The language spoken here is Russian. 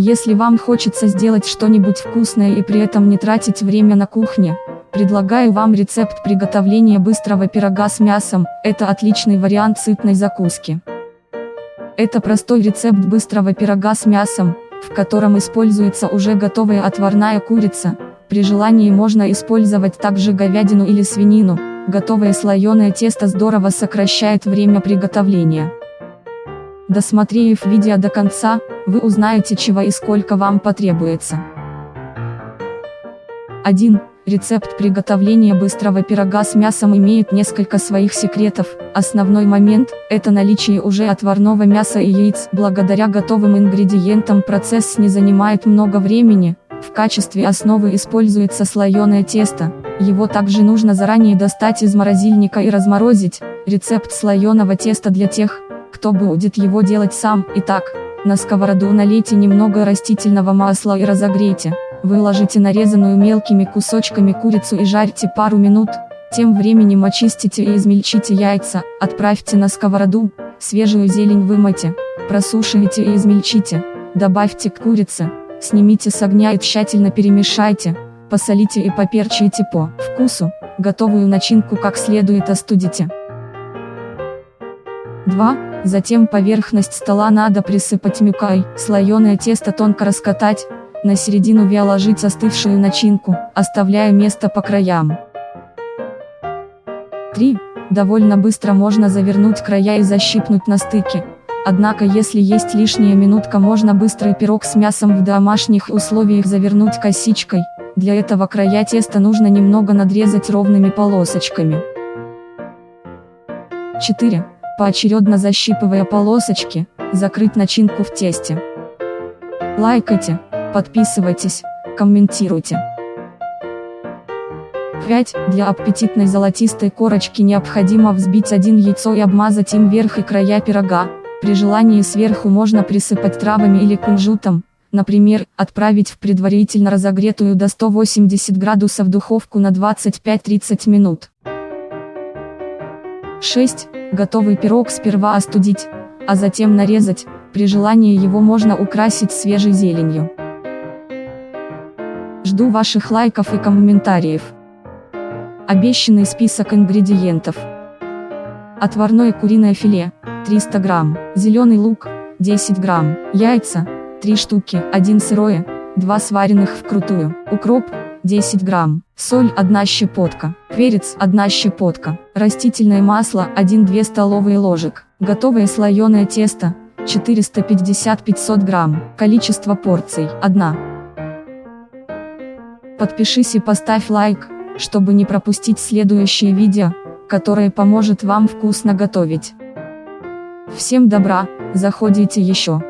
Если вам хочется сделать что-нибудь вкусное и при этом не тратить время на кухне, предлагаю вам рецепт приготовления быстрого пирога с мясом, это отличный вариант сытной закуски. Это простой рецепт быстрого пирога с мясом, в котором используется уже готовая отварная курица, при желании можно использовать также говядину или свинину, готовое слоеное тесто здорово сокращает время приготовления. Досмотрев видео до конца, вы узнаете чего и сколько вам потребуется. 1. Рецепт приготовления быстрого пирога с мясом имеет несколько своих секретов. Основной момент – это наличие уже отварного мяса и яиц. Благодаря готовым ингредиентам процесс не занимает много времени. В качестве основы используется слоеное тесто. Его также нужно заранее достать из морозильника и разморозить. Рецепт слоеного теста для тех, кто будет его делать сам. Итак, на сковороду налейте немного растительного масла и разогрейте. Выложите нарезанную мелкими кусочками курицу и жарьте пару минут. Тем временем очистите и измельчите яйца, отправьте на сковороду, свежую зелень вымойте, просушивайте и измельчите, добавьте к курице, снимите с огня и тщательно перемешайте, посолите и поперчите по вкусу, готовую начинку как следует остудите. 2. Затем поверхность стола надо присыпать мюкой, слоеное тесто тонко раскатать, на середину вяло ложить остывшую начинку, оставляя место по краям. 3. Довольно быстро можно завернуть края и защипнуть на стыке. Однако если есть лишняя минутка можно быстрый пирог с мясом в домашних условиях завернуть косичкой, для этого края теста нужно немного надрезать ровными полосочками. 4. Поочередно защипывая полосочки, закрыть начинку в тесте. Лайкайте, подписывайтесь, комментируйте. 5. Для аппетитной золотистой корочки необходимо взбить один яйцо и обмазать им верх и края пирога. При желании сверху можно присыпать травами или кунжутом, например, отправить в предварительно разогретую до 180 градусов духовку на 25-30 минут. 6. Готовый пирог сперва остудить, а затем нарезать, при желании его можно украсить свежей зеленью. Жду ваших лайков и комментариев. Обещанный список ингредиентов. Отварное куриное филе, 300 грамм, зеленый лук, 10 грамм, яйца, 3 штуки, 1 сырое, 2 сваренных вкрутую, укроп, 10 грамм, соль 1 щепотка, перец 1 щепотка, растительное масло 1-2 столовые ложек, готовое слоеное тесто 450-500 грамм, количество порций 1. Подпишись и поставь лайк, чтобы не пропустить следующее видео, которое поможет вам вкусно готовить. Всем добра, заходите еще.